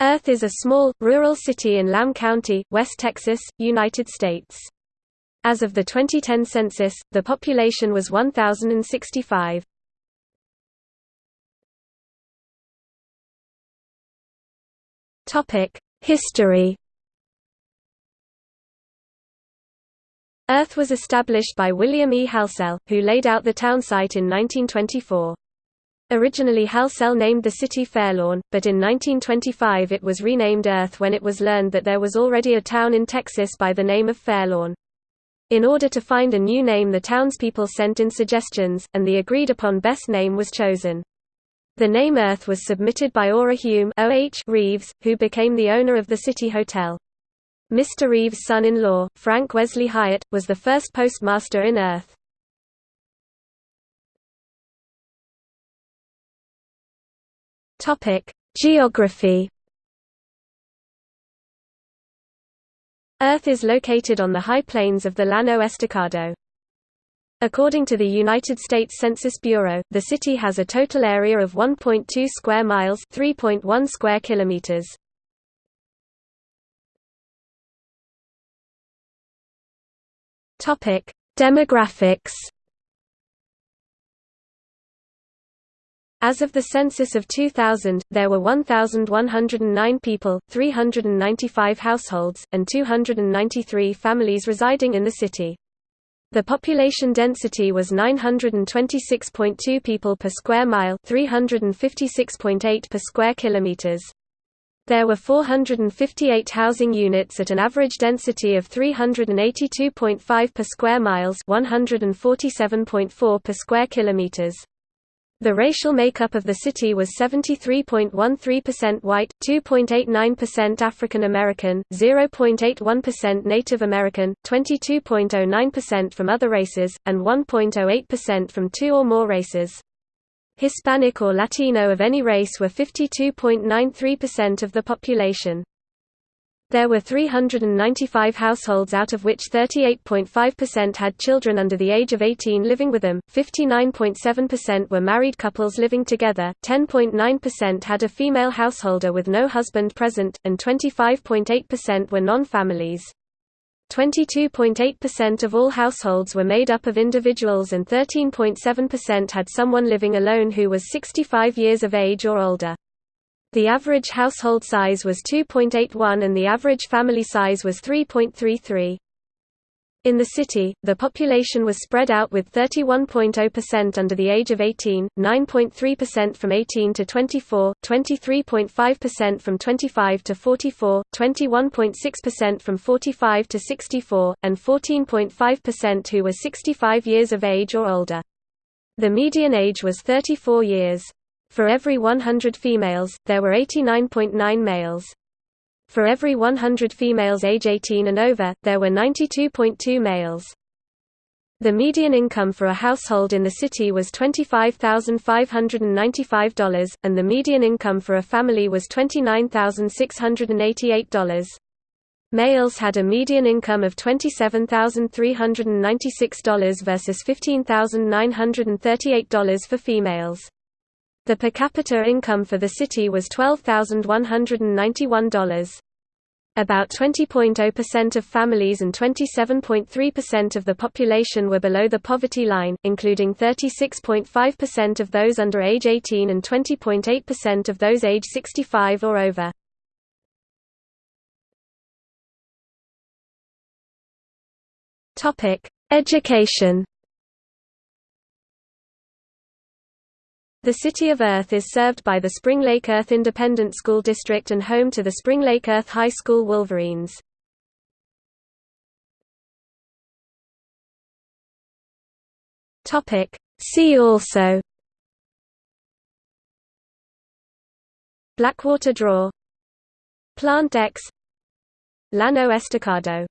Earth is a small, rural city in Lamb County, West Texas, United States. As of the 2010 census, the population was 1,065. History Earth was established by William E. Halsell, who laid out the town site in 1924. Originally Halsell named the city Fairlawn, but in 1925 it was renamed Earth when it was learned that there was already a town in Texas by the name of Fairlawn. In order to find a new name the townspeople sent in suggestions, and the agreed-upon best name was chosen. The name Earth was submitted by Ora Hume Reeves, who became the owner of the City Hotel. Mr. Reeves' son-in-law, Frank Wesley Hyatt, was the first postmaster in Earth. Topic: Geography. Earth is located on the high plains of the Llano Estacado. According to the United States Census Bureau, the city has a total area of 1.2 square miles, 3.1 square kilometers. Topic: Demographics. As of the census of 2000, there were 1,109 people, 395 households, and 293 families residing in the city. The population density was 926.2 people per square mile, 356.8 per square kilometers. There were 458 housing units at an average density of 382.5 per square miles, 147.4 per square kilometers. The racial makeup of the city was 73.13% white, 2.89% African American, 0.81% Native American, 22.09% from other races, and 1.08% from two or more races. Hispanic or Latino of any race were 52.93% of the population. There were 395 households out of which 38.5% had children under the age of 18 living with them, 59.7% were married couples living together, 10.9% had a female householder with no husband present, and 25.8% were non-families. 22.8% of all households were made up of individuals and 13.7% had someone living alone who was 65 years of age or older. The average household size was 2.81 and the average family size was 3.33. In the city, the population was spread out with 31.0% under the age of 18, 9.3% from 18 to 24, 23.5% from 25 to 44, 21.6% from 45 to 64, and 14.5% who were 65 years of age or older. The median age was 34 years. For every 100 females, there were 89.9 males. For every 100 females age 18 and over, there were 92.2 males. The median income for a household in the city was $25,595, and the median income for a family was $29,688. Males had a median income of $27,396 versus $15,938 for females. The per capita income for the city was $12,191. About 20.0% of families and 27.3% of the population were below the poverty line, including 36.5% of those under age 18 and 20.8% of those age 65 or over. Education The City of Earth is served by the Spring Lake Earth Independent School District and home to the Spring Lake Earth High School Wolverines. See also. Blackwater Draw. Plant X. Llano Estacado